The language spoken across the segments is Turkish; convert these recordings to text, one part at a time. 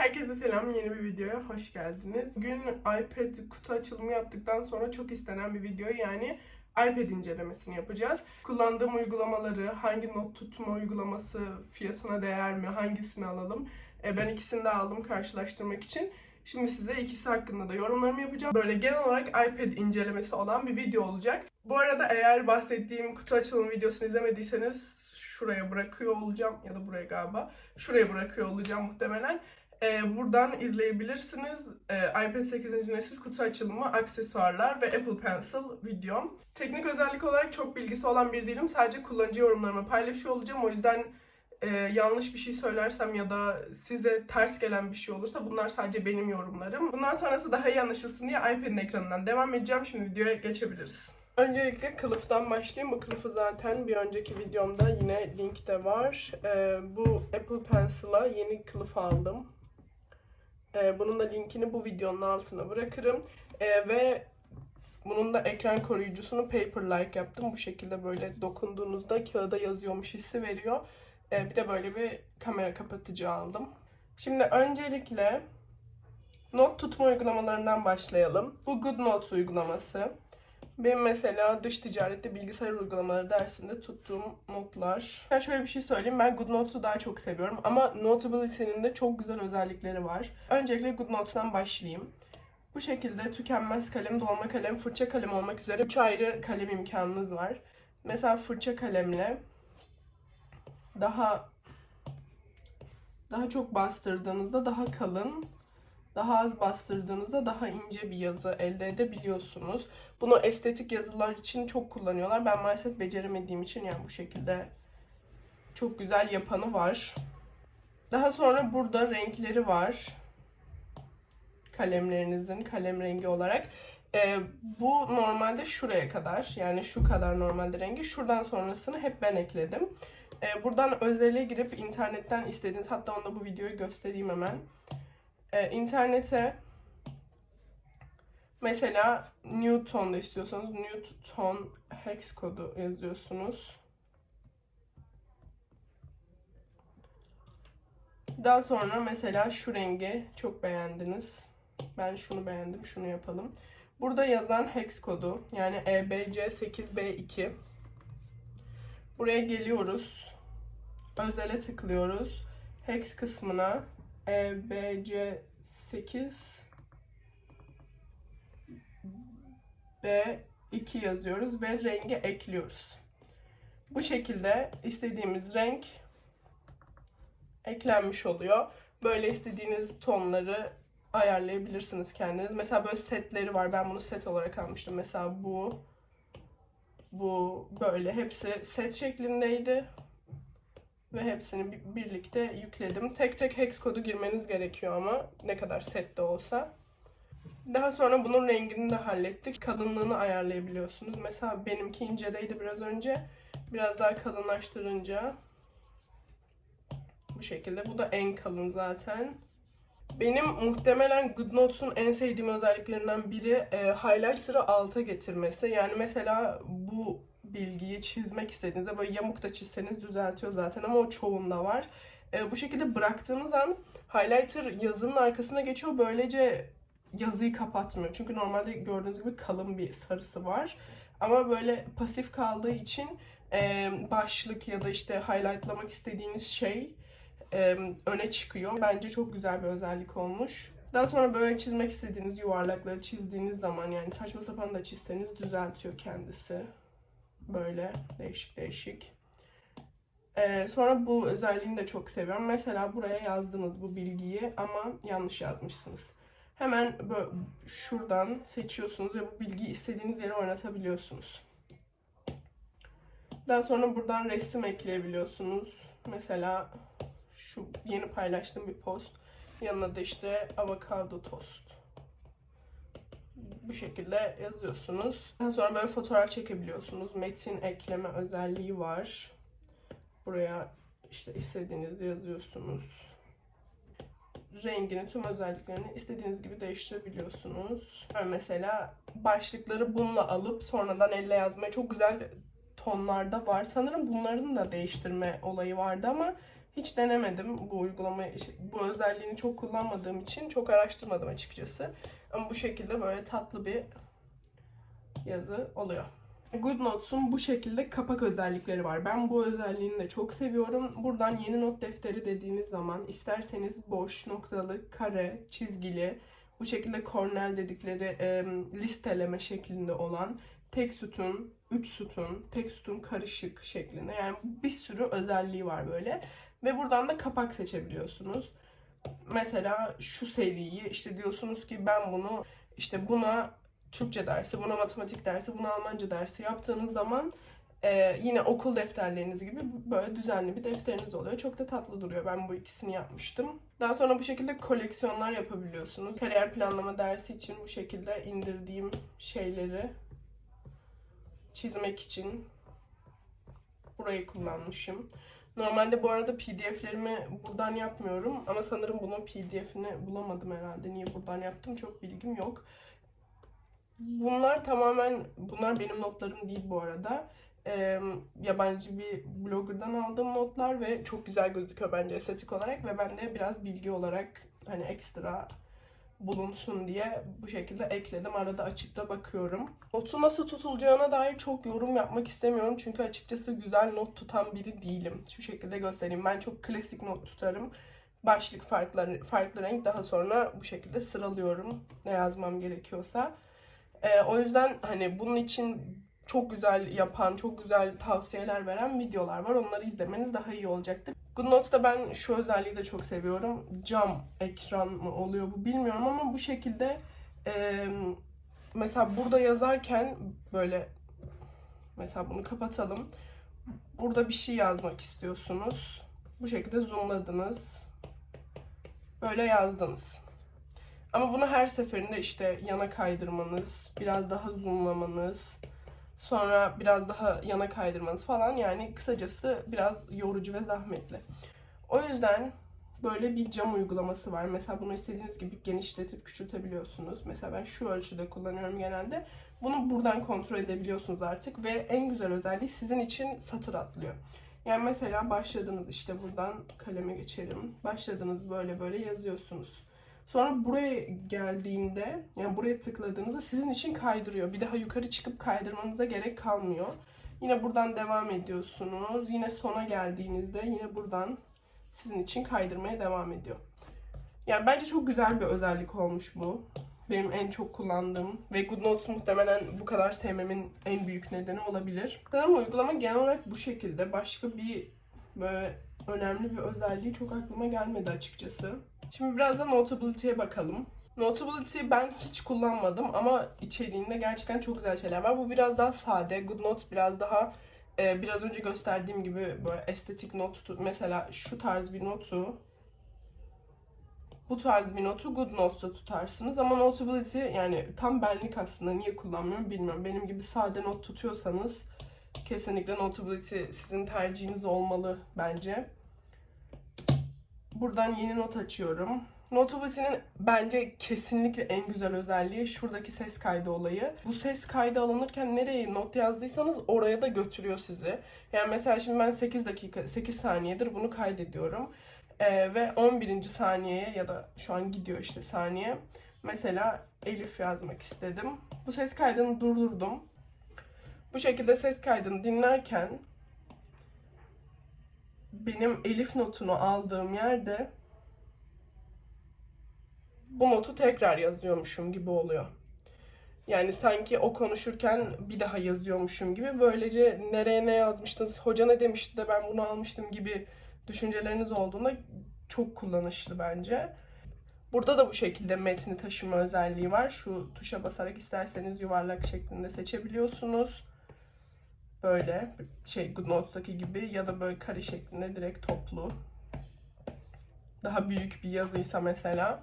Herkese selam, yeni bir videoya hoş geldiniz. Bugün iPad kutu açılımı yaptıktan sonra çok istenen bir video yani iPad incelemesini yapacağız. Kullandığım uygulamaları, hangi not tutma uygulaması fiyatına değer mi, hangisini alalım? E, ben ikisini de aldım karşılaştırmak için. Şimdi size ikisi hakkında da yorumlarımı yapacağım. Böyle genel olarak iPad incelemesi olan bir video olacak. Bu arada eğer bahsettiğim kutu açılımı videosunu izlemediyseniz şuraya bırakıyor olacağım ya da buraya galiba. Şuraya bırakıyor olacağım muhtemelen. Ee, buradan izleyebilirsiniz. Ee, iPad 8. nesil kutu açılımı, aksesuarlar ve Apple Pencil videom. Teknik özellik olarak çok bilgisi olan bir değilim. Sadece kullanıcı yorumlarımı paylaşıyor olacağım. O yüzden e, yanlış bir şey söylersem ya da size ters gelen bir şey olursa bunlar sadece benim yorumlarım. Bundan sonrası daha iyi anlaşılsın diye iPad'in ekranından devam edeceğim. Şimdi videoya geçebiliriz. Öncelikle kılıftan başlayayım. Bu kılıfı zaten bir önceki videomda yine linkte var. Ee, bu Apple Pencil'a yeni kılıf aldım. Ee, bunun da linkini bu videonun altına bırakırım. Ee, ve bunun da ekran koruyucusunu Paper-like yaptım. Bu şekilde böyle dokunduğunuzda kağıda yazıyormuş hissi veriyor. Ee, bir de böyle bir kamera kapatıcı aldım. Şimdi öncelikle not tutma uygulamalarından başlayalım. Bu GoodNotes uygulaması. Benim mesela dış ticarette bilgisayar uygulamaları dersinde tuttuğum notlar. Ben şöyle bir şey söyleyeyim. Ben GoodNotes'u daha çok seviyorum. Ama Notability'nin de çok güzel özellikleri var. Öncelikle GoodNotes'tan başlayayım. Bu şekilde tükenmez kalem, dolma kalem, fırça kalem olmak üzere 3 ayrı kalem imkanınız var. Mesela fırça kalemle daha daha çok bastırdığınızda daha kalın daha az bastırdığınızda daha ince bir yazı elde edebiliyorsunuz. Bunu estetik yazılar için çok kullanıyorlar. Ben maalesef beceremediğim için yani bu şekilde çok güzel yapanı var. Daha sonra burada renkleri var. Kalemlerinizin kalem rengi olarak. Ee, bu normalde şuraya kadar yani şu kadar normalde rengi. Şuradan sonrasını hep ben ekledim. Ee, buradan özelliğe girip internetten istediğiniz hatta onu da bu videoyu göstereyim hemen e, internete mesela Newton'da istiyorsanız Newton hex kodu yazıyorsunuz. Daha sonra mesela şu rengi çok beğendiniz. Ben şunu beğendim, şunu yapalım. Burada yazan hex kodu yani EBC8B2. Buraya geliyoruz. Özele tıklıyoruz. Hex kısmına e, B, C, 8 B 2 yazıyoruz ve rengi ekliyoruz. Bu şekilde istediğimiz renk eklenmiş oluyor. Böyle istediğiniz tonları ayarlayabilirsiniz kendiniz. Mesela böyle setleri var. Ben bunu set olarak almıştım. Mesela bu bu böyle hepsi set şeklindeydi ve hepsini birlikte yükledim. Tek tek hex kodu girmeniz gerekiyor ama ne kadar set de olsa. Daha sonra bunun rengini de hallettik. Kalınlığını ayarlayabiliyorsunuz. Mesela benimki incedeydi biraz önce. Biraz daha kalınlaştırınca bu şekilde. Bu da en kalın zaten. Benim muhtemelen GoodNotes'un en sevdiğim özelliklerinden biri e, highlighter'ı alta getirmesi. Yani mesela bu bilgiyi çizmek istediğinizde böyle yamuk da çizseniz düzeltiyor zaten ama o çoğunda var. E, bu şekilde bıraktığınız an highlighter yazının arkasına geçiyor. Böylece yazıyı kapatmıyor. Çünkü normalde gördüğünüz gibi kalın bir sarısı var. Ama böyle pasif kaldığı için e, başlık ya da işte highlightlamak istediğiniz şey e, öne çıkıyor. Bence çok güzel bir özellik olmuş. Daha sonra böyle çizmek istediğiniz yuvarlakları çizdiğiniz zaman yani saçma sapan da çizseniz düzeltiyor kendisi. Böyle değişik değişik. Ee, sonra bu özelliğini de çok seviyorum. Mesela buraya yazdınız bu bilgiyi ama yanlış yazmışsınız. Hemen böyle şuradan seçiyorsunuz ve bu bilgiyi istediğiniz yere oynatabiliyorsunuz. Daha sonra buradan resim ekleyebiliyorsunuz. Mesela şu yeni paylaştığım bir post. Yanına da işte avokado tost bu şekilde yazıyorsunuz. Daha sonra böyle fotoğraf çekebiliyorsunuz. Metin ekleme özelliği var. Buraya işte istediğinizi yazıyorsunuz. Rengini, tüm özelliklerini istediğiniz gibi değiştirebiliyorsunuz. Mesela başlıkları bununla alıp sonradan elle yazmaya çok güzel tonlarda var. Sanırım bunların da değiştirme olayı vardı ama Hiç denemedim bu uygulamayı, bu özelliğini çok kullanmadığım için çok araştırmadım açıkçası. Ama bu şekilde böyle tatlı bir yazı oluyor. GoodNotes'un bu şekilde kapak özellikleri var. Ben bu özelliğini de çok seviyorum. Buradan yeni not defteri dediğiniz zaman isterseniz boş, noktalı, kare, çizgili, bu şekilde kornel dedikleri e, listeleme şeklinde olan tek sütun, üç sütun, tek sütun karışık şeklinde. Yani bir sürü özelliği var böyle. Ve buradan da kapak seçebiliyorsunuz. Mesela şu seviyeyi işte diyorsunuz ki ben bunu işte buna Türkçe dersi, buna matematik dersi, buna Almanca dersi yaptığınız zaman e, yine okul defterleriniz gibi böyle düzenli bir defteriniz oluyor. Çok da tatlı duruyor. Ben bu ikisini yapmıştım. Daha sonra bu şekilde koleksiyonlar yapabiliyorsunuz. Kariyer planlama dersi için bu şekilde indirdiğim şeyleri çizmek için burayı kullanmışım. Normalde bu arada pdf'lerimi buradan yapmıyorum ama sanırım bunun pdf'ini bulamadım herhalde. Niye buradan yaptım çok bilgim yok. Bunlar tamamen, bunlar benim notlarım değil bu arada. Ee, yabancı bir blogger'dan aldığım notlar ve çok güzel gözüküyor bence estetik olarak ve ben de biraz bilgi olarak hani ekstra bulunsun diye bu şekilde ekledim. Arada açıp da bakıyorum. Notu nasıl tutulacağına dair çok yorum yapmak istemiyorum. Çünkü açıkçası güzel not tutan biri değilim. Şu şekilde göstereyim. Ben çok klasik not tutarım. Başlık farklı, farklı renk daha sonra bu şekilde sıralıyorum ne yazmam gerekiyorsa. Ee, o yüzden hani bunun için çok güzel yapan, çok güzel tavsiyeler veren videolar var. Onları izlemeniz daha iyi olacaktır. GoodNotes'ta ben şu özelliği de çok seviyorum. Cam ekran mı oluyor bu bilmiyorum ama bu şekilde e, mesela burada yazarken böyle mesela bunu kapatalım. Burada bir şey yazmak istiyorsunuz. Bu şekilde zoomladınız. Böyle yazdınız. Ama bunu her seferinde işte yana kaydırmanız, biraz daha zoomlamanız, sonra biraz daha yana kaydırmanız falan yani kısacası biraz yorucu ve zahmetli. O yüzden böyle bir cam uygulaması var. Mesela bunu istediğiniz gibi genişletip küçültebiliyorsunuz. Mesela ben şu ölçüde kullanıyorum genelde. Bunu buradan kontrol edebiliyorsunuz artık ve en güzel özelliği sizin için satır atlıyor. Yani mesela başladınız işte buradan kaleme geçelim. Başladınız böyle böyle yazıyorsunuz. Sonra buraya geldiğinde yani buraya tıkladığınızda sizin için kaydırıyor. Bir daha yukarı çıkıp kaydırmanıza gerek kalmıyor. Yine buradan devam ediyorsunuz. Yine sona geldiğinizde yine buradan sizin için kaydırmaya devam ediyor. Yani bence çok güzel bir özellik olmuş bu. Benim en çok kullandığım ve GoodNotes muhtemelen bu kadar sevmemin en büyük nedeni olabilir. Sanırım uygulama genel olarak bu şekilde. Başka bir böyle önemli bir özelliği çok aklıma gelmedi açıkçası. Şimdi biraz da Notability'ye bakalım. Notability ben hiç kullanmadım ama içeriğinde gerçekten çok güzel şeyler var. Bu biraz daha sade. GoodNotes biraz daha e, biraz önce gösterdiğim gibi böyle estetik not mesela şu tarz bir notu bu tarz bir notu GoodNotes'ta tutarsınız ama Notability yani tam benlik aslında niye kullanmıyorum bilmiyorum. Benim gibi sade not tutuyorsanız kesinlikle Notability sizin tercihiniz olmalı bence. Buradan yeni not açıyorum. Notability'nin bence kesinlikle en güzel özelliği şuradaki ses kaydı olayı. Bu ses kaydı alınırken nereye not yazdıysanız oraya da götürüyor sizi. Yani mesela şimdi ben 8 dakika, 8 saniyedir bunu kaydediyorum. Ee, ve 11. saniyeye ya da şu an gidiyor işte saniye. Mesela Elif yazmak istedim. Bu ses kaydını durdurdum. Bu şekilde ses kaydını dinlerken benim Elif notunu aldığım yerde bu notu tekrar yazıyormuşum gibi oluyor. Yani sanki o konuşurken bir daha yazıyormuşum gibi. Böylece nereye ne yazmıştınız, hoca ne demişti de ben bunu almıştım gibi düşünceleriniz olduğunda çok kullanışlı bence. Burada da bu şekilde metni taşıma özelliği var. Şu tuşa basarak isterseniz yuvarlak şeklinde seçebiliyorsunuz böyle şey GoodNotes'taki gibi ya da böyle kare şeklinde direkt toplu. Daha büyük bir yazıysa mesela.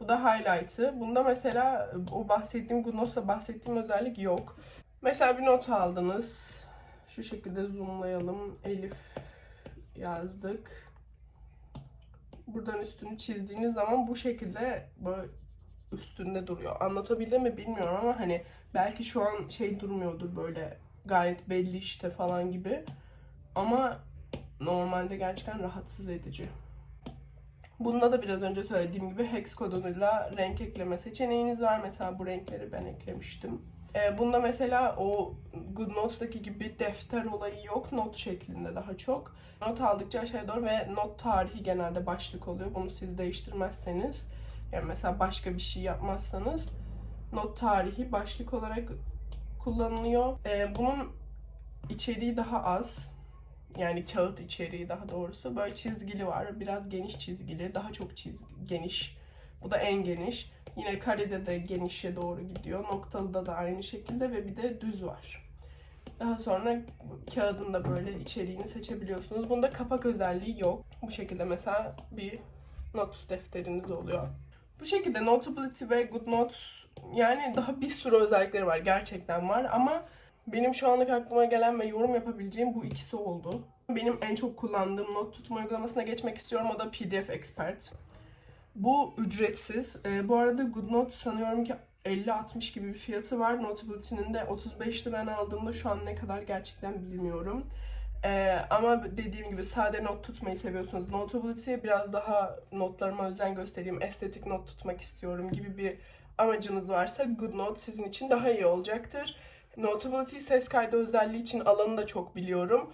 Bu da highlight'ı. Bunda mesela o bahsettiğim GoodNotes'ta bahsettiğim özellik yok. Mesela bir not aldınız. Şu şekilde zoomlayalım. Elif yazdık. Buradan üstünü çizdiğiniz zaman bu şekilde böyle üstünde duruyor. Anlatabildim mi bilmiyorum ama hani belki şu an şey durmuyordur böyle gayet belli işte falan gibi. Ama normalde gerçekten rahatsız edici. Bunda da biraz önce söylediğim gibi hex koduyla renk ekleme seçeneğiniz var. Mesela bu renkleri ben eklemiştim. Ee, bunda mesela o GoodNotes'taki gibi defter olayı yok. Not şeklinde daha çok. Not aldıkça aşağıya doğru ve not tarihi genelde başlık oluyor. Bunu siz değiştirmezseniz yani mesela başka bir şey yapmazsanız not tarihi başlık olarak kullanılıyor. Ee, bunun içeriği daha az. Yani kağıt içeriği daha doğrusu. Böyle çizgili var. Biraz geniş çizgili. Daha çok çizgi, geniş. Bu da en geniş. Yine karede de genişe doğru gidiyor. Noktalıda da aynı şekilde ve bir de düz var. Daha sonra kağıdın da böyle içeriğini seçebiliyorsunuz. Bunda kapak özelliği yok. Bu şekilde mesela bir not defteriniz oluyor. Bu şekilde Notability ve GoodNotes yani daha bir sürü özellikleri var. Gerçekten var ama benim şu anlık aklıma gelen ve yorum yapabileceğim bu ikisi oldu. Benim en çok kullandığım not tutma uygulamasına geçmek istiyorum. O da PDF Expert. Bu ücretsiz. Ee, bu arada GoodNote sanıyorum ki 50-60 gibi bir fiyatı var. Notability'nin de 35'ti ben aldığımda şu an ne kadar gerçekten bilmiyorum. Ee, ama dediğim gibi sade not tutmayı seviyorsunuz. Notability biraz daha notlarıma özen göstereyim, estetik not tutmak istiyorum gibi bir amacınız varsa GoodNote sizin için daha iyi olacaktır. Notability ses kaydı özelliği için alanı da çok biliyorum.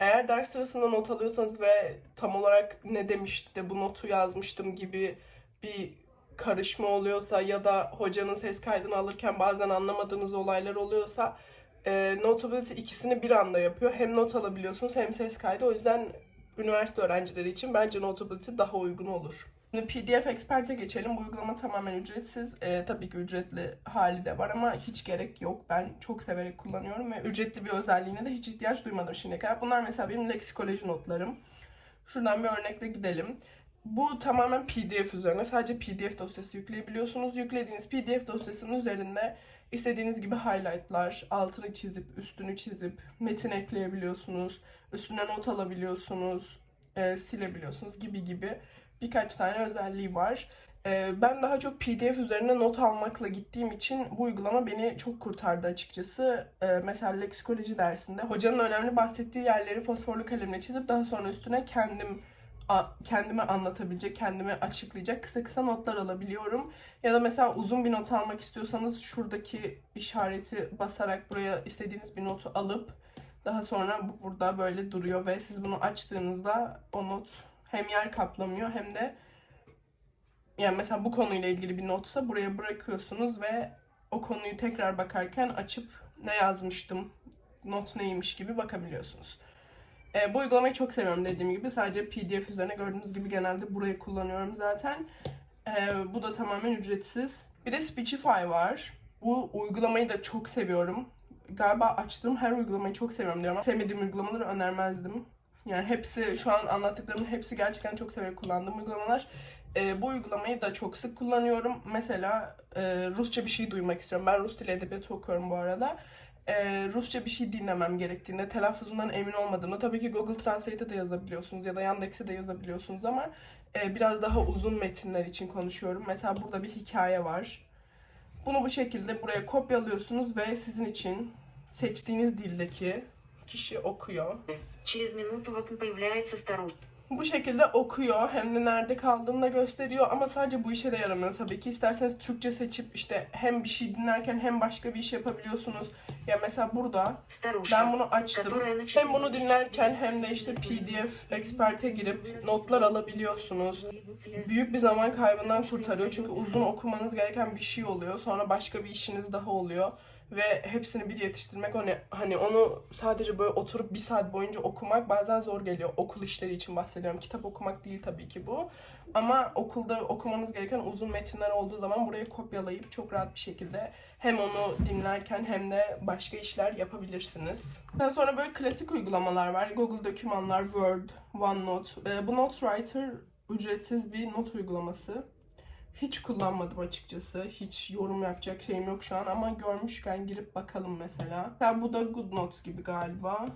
Eğer ders sırasında not alıyorsanız ve tam olarak ne demişti de bu notu yazmıştım gibi bir karışma oluyorsa ya da hocanın ses kaydını alırken bazen anlamadığınız olaylar oluyorsa e, Notability ikisini bir anda yapıyor. Hem not alabiliyorsunuz hem ses kaydı. O yüzden üniversite öğrencileri için bence Notability daha uygun olur. Şimdi PDF Expert'e geçelim. Bu uygulama tamamen ücretsiz. Ee, tabii ki ücretli hali de var ama hiç gerek yok. Ben çok severek kullanıyorum ve ücretli bir özelliğine de hiç ihtiyaç duymadım şimdiye kadar. Bunlar mesela benim leksikoloji notlarım. Şuradan bir örnekle gidelim. Bu tamamen PDF üzerine. Sadece PDF dosyası yükleyebiliyorsunuz. Yüklediğiniz PDF dosyasının üzerinde istediğiniz gibi highlightlar, altını çizip, üstünü çizip, metin ekleyebiliyorsunuz. Üstüne not alabiliyorsunuz, e, silebiliyorsunuz gibi gibi birkaç tane özelliği var. Ee, ben daha çok PDF üzerine not almakla gittiğim için bu uygulama beni çok kurtardı açıkçası. Ee, mesela leksikoloji dersinde hocanın önemli bahsettiği yerleri fosforlu kalemle çizip daha sonra üstüne kendim kendime anlatabilecek, kendime açıklayacak kısa kısa notlar alabiliyorum. Ya da mesela uzun bir not almak istiyorsanız şuradaki işareti basarak buraya istediğiniz bir notu alıp daha sonra bu burada böyle duruyor ve siz bunu açtığınızda o not hem yer kaplamıyor hem de yani mesela bu konuyla ilgili bir notsa buraya bırakıyorsunuz ve o konuyu tekrar bakarken açıp ne yazmıştım, not neymiş gibi bakabiliyorsunuz. E, bu uygulamayı çok seviyorum dediğim gibi. Sadece PDF üzerine gördüğünüz gibi genelde burayı kullanıyorum zaten. E, bu da tamamen ücretsiz. Bir de Speechify var. Bu uygulamayı da çok seviyorum. Galiba açtığım her uygulamayı çok seviyorum diyorum. Sevmediğim uygulamaları önermezdim. Yani hepsi şu an anlattıklarımın hepsi gerçekten çok severek kullandığım uygulamalar. E, bu uygulamayı da çok sık kullanıyorum. Mesela e, Rusça bir şey duymak istiyorum. Ben Rus dili edebiyatı okuyorum bu arada. E, Rusça bir şey dinlemem gerektiğinde, telaffuzundan emin olmadığımda tabii ki Google Translate'e de yazabiliyorsunuz ya da Yandex'e de yazabiliyorsunuz ama e, biraz daha uzun metinler için konuşuyorum. Mesela burada bir hikaye var. Bunu bu şekilde buraya kopyalıyorsunuz ve sizin için seçtiğiniz dildeki kişi okuyor. Через минуту в окне появляется старушка. Bu şekilde okuyor hem de nerede kaldığını da gösteriyor ama sadece bu işe de yaramıyor tabii ki. İsterseniz Türkçe seçip işte hem bir şey dinlerken hem başka bir iş yapabiliyorsunuz. Ya mesela burada Старушка. ben bunu açtım. которая начинает Hem bunu dinlerken hem de işte PDF Expert'e girip notlar alabiliyorsunuz. Büyük bir zaman kaybından kurtarıyor çünkü uzun okumanız gereken bir şey oluyor. Sonra başka bir işiniz daha oluyor ve hepsini bir yetiştirmek hani hani onu sadece böyle oturup bir saat boyunca okumak bazen zor geliyor. Okul işleri için bahsediyorum. Kitap okumak değil tabii ki bu. Ama okulda okumanız gereken uzun metinler olduğu zaman burayı kopyalayıp çok rahat bir şekilde hem onu dinlerken hem de başka işler yapabilirsiniz. Daha sonra böyle klasik uygulamalar var. Google Dokümanlar, Word, OneNote. Ee, bu NoteWriter ücretsiz bir not uygulaması. Hiç kullanmadım açıkçası. Hiç yorum yapacak şeyim yok şu an ama görmüşken girip bakalım mesela. Mesela bu da GoodNotes gibi galiba.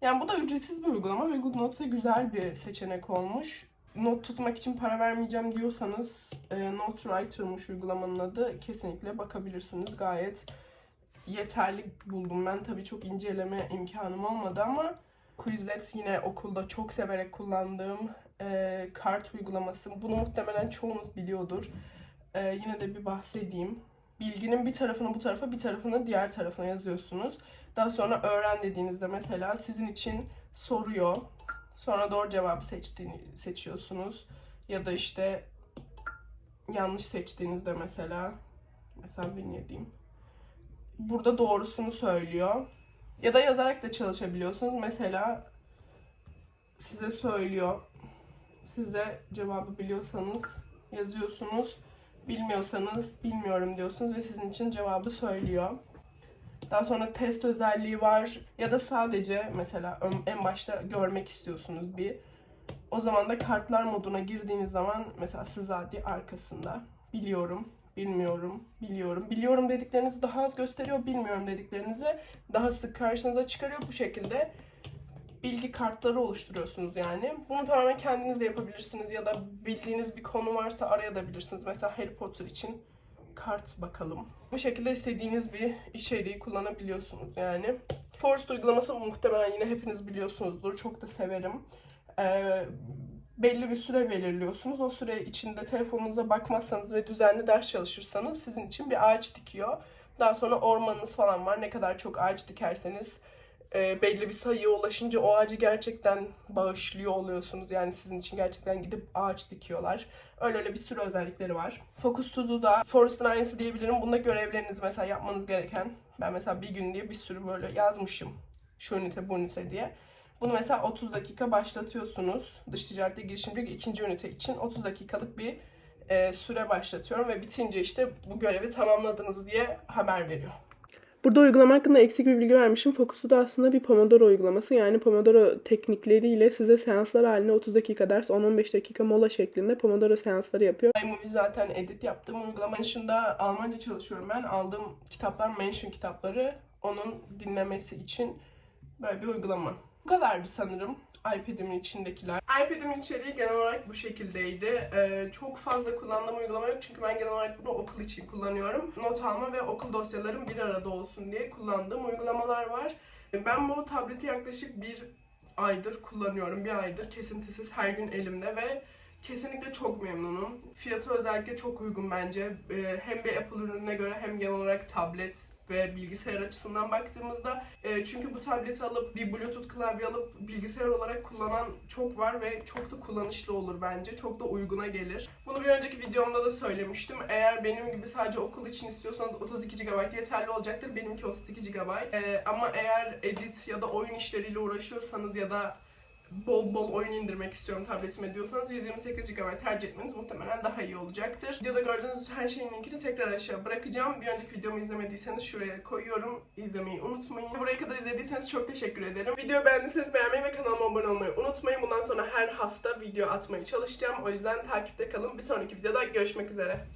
Yani bu da ücretsiz bir uygulama ve GoodNotes'a güzel bir seçenek olmuş. Not tutmak için para vermeyeceğim diyorsanız e, NoteWriter'mış uygulamanın adı. Kesinlikle bakabilirsiniz. Gayet yeterli buldum ben. Tabii çok inceleme imkanım olmadı ama Quizlet yine okulda çok severek kullandığım e, kart uygulaması. Bunu muhtemelen çoğunuz biliyordur. E, yine de bir bahsedeyim. Bilginin bir tarafını bu tarafa, bir tarafını diğer tarafına yazıyorsunuz. Daha sonra öğren dediğinizde mesela sizin için soruyor. Sonra doğru cevabı seçtiğini seçiyorsunuz. Ya da işte yanlış seçtiğinizde mesela mesela ne diyeyim. Burada doğrusunu söylüyor. Ya da yazarak da çalışabiliyorsunuz. Mesela size söylüyor. Size cevabı biliyorsanız yazıyorsunuz. Bilmiyorsanız bilmiyorum diyorsunuz ve sizin için cevabı söylüyor. Daha sonra test özelliği var ya da sadece mesela en başta görmek istiyorsunuz bir. O zaman da kartlar moduna girdiğiniz zaman mesela Sızadi arkasında biliyorum, bilmiyorum, biliyorum. Biliyorum dediklerinizi daha az gösteriyor, bilmiyorum dediklerinizi daha sık karşınıza çıkarıyor. Bu şekilde bilgi kartları oluşturuyorsunuz yani. Bunu tamamen kendiniz de yapabilirsiniz ya da bildiğiniz bir konu varsa arayabilirsiniz. Mesela Harry Potter için kart bakalım. Bu şekilde istediğiniz bir içeriği kullanabiliyorsunuz yani. Forest uygulaması muhtemelen yine hepiniz biliyorsunuzdur. Çok da severim. Ee, belli bir süre belirliyorsunuz. O süre içinde telefonunuza bakmazsanız ve düzenli ders çalışırsanız sizin için bir ağaç dikiyor. Daha sonra ormanınız falan var. Ne kadar çok ağaç dikerseniz e, belli bir sayıya ulaşınca o ağacı gerçekten bağışlıyor oluyorsunuz. Yani sizin için gerçekten gidip ağaç dikiyorlar. Öyle öyle bir sürü özellikleri var. Focus to Do'da Forest'ın aynısı diyebilirim. Bunda görevleriniz mesela yapmanız gereken. Ben mesela bir gün diye bir sürü böyle yazmışım. Şu ünite bu ünite diye. Bunu mesela 30 dakika başlatıyorsunuz. Dış ticarete girişimcilik ikinci ünite için 30 dakikalık bir e, süre başlatıyorum ve bitince işte bu görevi tamamladınız diye haber veriyor. Burada uygulama hakkında eksik bir bilgi vermişim. Focus'u da aslında bir Pomodoro uygulaması. Yani Pomodoro teknikleriyle size seanslar halinde 30 dakika ders, 10-15 dakika mola şeklinde Pomodoro seansları yapıyor. iMovie zaten edit yaptığım uygulama dışında Almanca çalışıyorum ben. Aldığım kitaplar Mention kitapları. Onun dinlemesi için böyle bir uygulama. Bu kadardı sanırım iPad'imin içindekiler. iPad'imin içeriği genel olarak bu şekildeydi. Ee, çok fazla kullandığım uygulama yok çünkü ben genel olarak bunu okul için kullanıyorum. Not alma ve okul dosyalarım bir arada olsun diye kullandığım uygulamalar var. Ben bu tableti yaklaşık bir aydır kullanıyorum. Bir aydır kesintisiz her gün elimde ve kesinlikle çok memnunum. Fiyatı özellikle çok uygun bence. Ee, hem bir Apple ürününe göre hem genel olarak tablet ve bilgisayar açısından baktığımızda e, çünkü bu tableti alıp bir bluetooth klavye alıp bilgisayar olarak kullanan çok var ve çok da kullanışlı olur bence. Çok da uyguna gelir. Bunu bir önceki videomda da söylemiştim. Eğer benim gibi sadece okul için istiyorsanız 32 GB yeterli olacaktır. Benimki 32 GB. E, ama eğer edit ya da oyun işleriyle uğraşıyorsanız ya da bol bol oyun indirmek istiyorum tabletime diyorsanız 128 GB tercih etmeniz muhtemelen daha iyi olacaktır. Videoda gördüğünüz her şeyin linkini tekrar aşağı bırakacağım. Bir önceki videomu izlemediyseniz şuraya koyuyorum. İzlemeyi unutmayın. Buraya kadar izlediyseniz çok teşekkür ederim. Videoyu beğendiyseniz beğenmeyi ve kanalıma abone olmayı unutmayın. Bundan sonra her hafta video atmaya çalışacağım. O yüzden takipte kalın. Bir sonraki videoda görüşmek üzere.